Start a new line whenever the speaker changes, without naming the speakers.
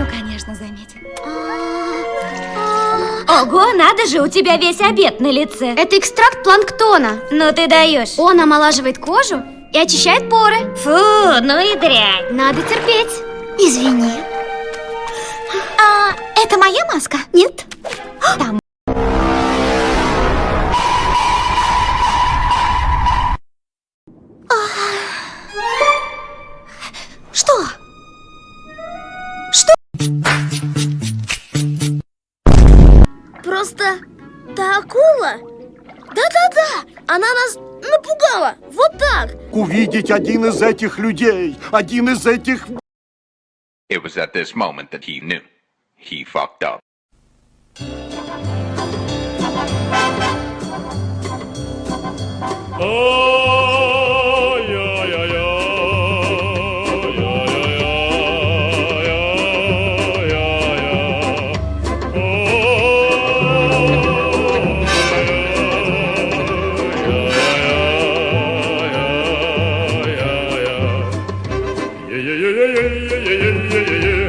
Ну, конечно, заметит. Ого, надо же, у тебя весь обед на лице.
Это экстракт планктона.
Ну ты даешь.
Он омолаживает кожу и очищает поры.
Фу, ну и дрянь.
Надо терпеть.
Извини.
А, это моя маска?
Нет.
Там.
Просто та акула? Да-да-да, она нас напугала. Вот так.
Увидеть один из этих людей, один из этих
It was at this moment that he knew. He fucked up.
Oh! yeah, yeah, yeah, yeah, yeah.